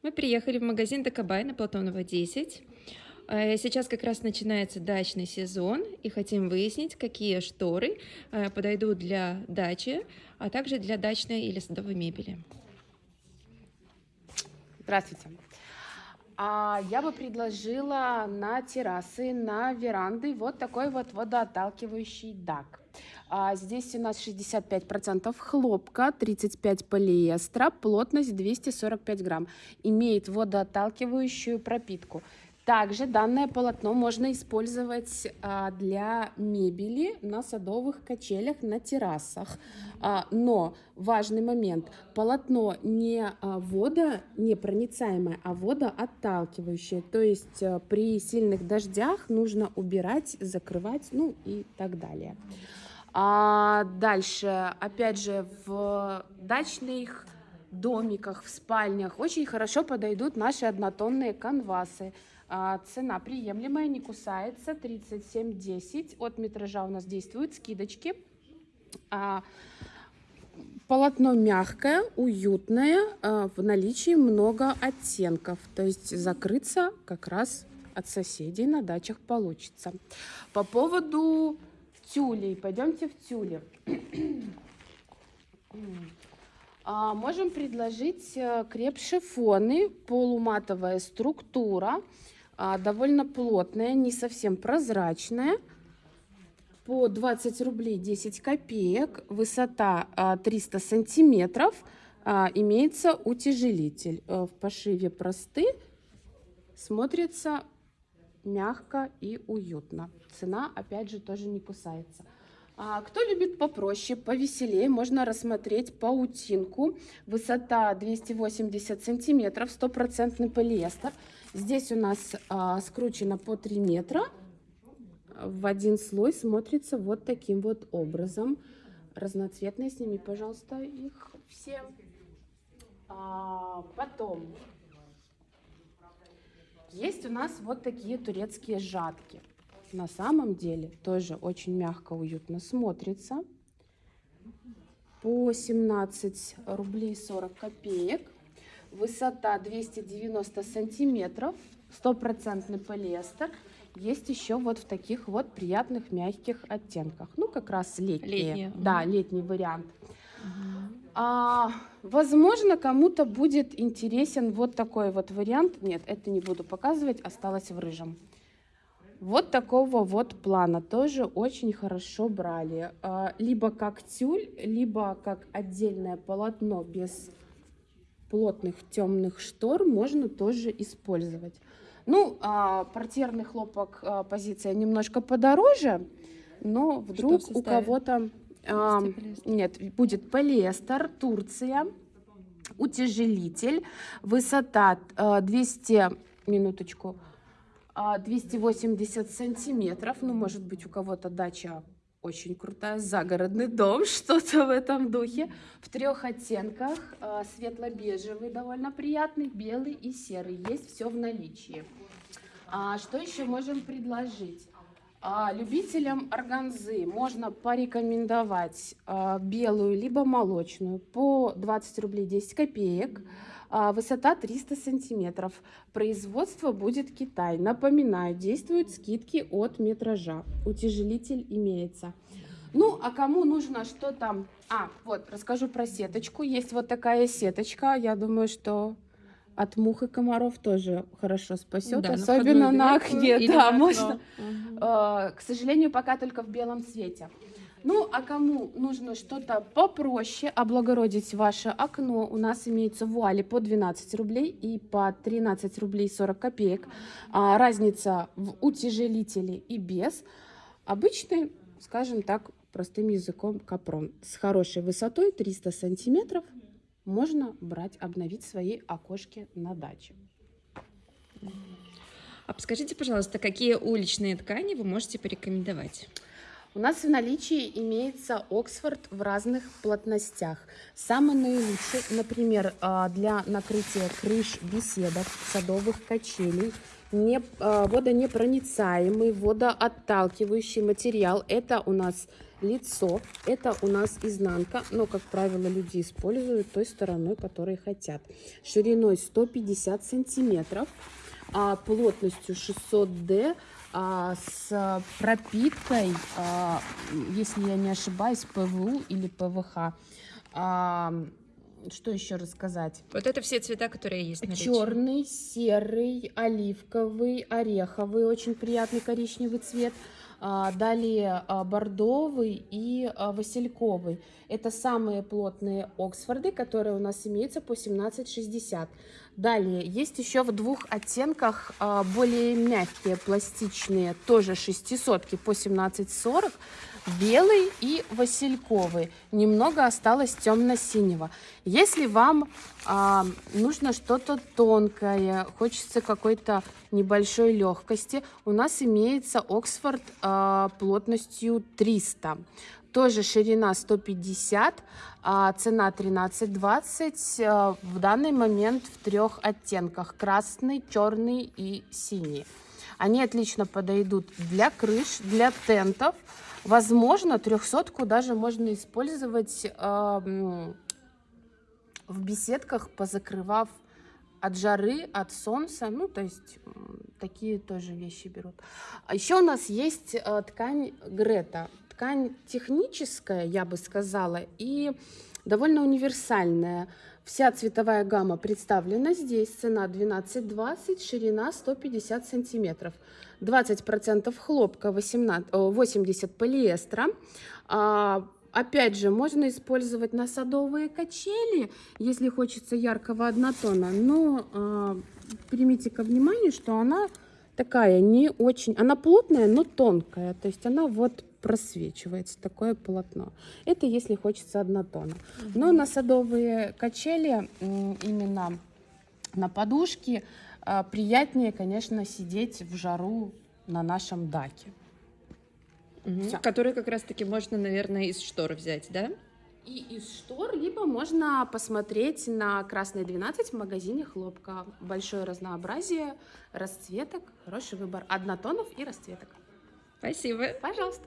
Мы приехали в магазин Дакабай на Платонова 10. Э, сейчас как раз начинается дачный сезон, и хотим выяснить, какие шторы э, подойдут для дачи, а также для дачной или садовой мебели. Здравствуйте. А я бы предложила на террасы, на веранды вот такой вот водоотталкивающий дак. А здесь у нас 65% хлопка, 35 полиэстера, плотность 245 грамм. Имеет водоотталкивающую пропитку. Также данное полотно можно использовать а, для мебели на садовых качелях, на террасах. А, но важный момент, полотно не а, водонепроницаемое, а водоотталкивающее. То есть при сильных дождях нужно убирать, закрывать, ну и так далее. А дальше, опять же, в дачных домиках, в спальнях очень хорошо подойдут наши однотонные канвасы. А, цена приемлемая, не кусается, 37,10. От метража у нас действуют скидочки. А, полотно мягкое, уютное, а, в наличии много оттенков. То есть закрыться как раз от соседей на дачах получится. По поводу тюлей, пойдемте в тюли. А, можем предложить э, креп-шифоны, полуматовая структура, а, довольно плотная, не совсем прозрачная. По 20 рублей 10 копеек, высота 300 а, сантиметров, имеется утяжелитель. Э, в пошиве просты, смотрится мягко и уютно. Цена, опять же, тоже не кусается. А кто любит попроще, повеселее, можно рассмотреть паутинку. Высота 280 сантиметров, стопроцентный полиэстер. Здесь у нас а, скручено по 3 метра. В один слой смотрится вот таким вот образом. Разноцветные, сними, пожалуйста, их все. А, потом есть у нас вот такие турецкие жатки на самом деле тоже очень мягко, уютно смотрится. По 17 рублей 40 копеек. Высота 290 сантиметров. Стопроцентный полиэстер. Есть еще вот в таких вот приятных мягких оттенках. Ну, как раз летние. летние. Да, летний вариант. Угу. А, возможно, кому-то будет интересен вот такой вот вариант. Нет, это не буду показывать, осталось в рыжем. Вот такого вот плана тоже очень хорошо брали. А, либо как тюль, либо как отдельное полотно без плотных темных штор можно тоже использовать. Ну, а, портьерный хлопок а, позиция немножко подороже, но вдруг у кого-то... А, нет, будет полиэстер, Турция, утяжелитель, высота 200, минуточку, 280 сантиметров. Ну, может быть, у кого-то дача очень крутая, загородный дом, что-то в этом духе. В трех оттенках, а, светло-бежевый, довольно приятный, белый и серый. Есть все в наличии. А что еще можем предложить? А, любителям органзы можно порекомендовать а, белую либо молочную по 20 рублей 10 копеек. А, высота 300 сантиметров. Производство будет Китай. Напоминаю, действуют скидки от метража. Утяжелитель имеется. Ну, а кому нужно что-то... А, вот, расскажу про сеточку. Есть вот такая сеточка. Я думаю, что от мух и комаров тоже хорошо спасет, да, особенно на, на окне. Да, можно. Угу. Э, к сожалению, пока только в белом цвете. Ну, а кому нужно что-то попроще, облагородить ваше окно, у нас имеются вуали по 12 рублей и по 13 рублей 40 копеек. А, разница в утяжелителе и без. Обычный, скажем так, простым языком капрон. С хорошей высотой 300 сантиметров можно брать, обновить свои окошки на даче. А подскажите, пожалуйста, какие уличные ткани вы можете порекомендовать? У нас в наличии имеется Оксфорд в разных плотностях. Самый наилучший, например, а, для накрытия крыш беседок, садовых качелей, не, а, водонепроницаемый, водоотталкивающий материал. Это у нас лицо. Это у нас изнанка, но, как правило, люди используют той стороной, которой хотят. Шириной 150 сантиметров, а плотностью 600D, а, с пропиткой, а, если я не ошибаюсь, ПВУ или ПВХ. А, что еще рассказать? Вот это все цвета, которые есть на Черный, серый, оливковый, ореховый, очень приятный коричневый цвет. А, далее а, бордовый и а, васильковый. Это самые плотные Оксфорды, которые у нас имеются по 17,60. Далее есть еще в двух оттенках более мягкие, пластичные, тоже шестисотки по 17,40 белый и васильковый. Немного осталось темно-синего. Если вам а, нужно что-то тонкое, хочется какой-то небольшой легкости, у нас имеется Оксфорд а, плотностью 300. Тоже ширина 150, а цена 13,20. А, в данный момент в трех оттенках. Красный, черный и синий. Они отлично подойдут для крыш, для тентов. Возможно, трехсотку даже можно использовать э, в беседках, позакрывав от жары, от солнца. Ну, то есть такие тоже вещи берут. А еще у нас есть э, ткань Грета. Ткань техническая, я бы сказала, и довольно универсальная. Вся цветовая гамма представлена здесь. Цена 12,20, ширина 150 сантиметров. 20% хлопка, 18, 80 полиэстера. Опять же, можно использовать на садовые качели, если хочется яркого однотона. Но а, примите ко вниманию, что она такая не очень... Она плотная, но тонкая. То есть она вот просвечивается, такое полотно. Это если хочется однотона. Но на садовые качели именно на подушке а, приятнее, конечно, сидеть в жару на нашем даке. Угу. Который как раз-таки можно, наверное, из штор взять, да? И из штор, либо можно посмотреть на Красной 12 в магазине хлопка. Большое разнообразие расцветок, хороший выбор однотонов и расцветок. Спасибо. Пожалуйста.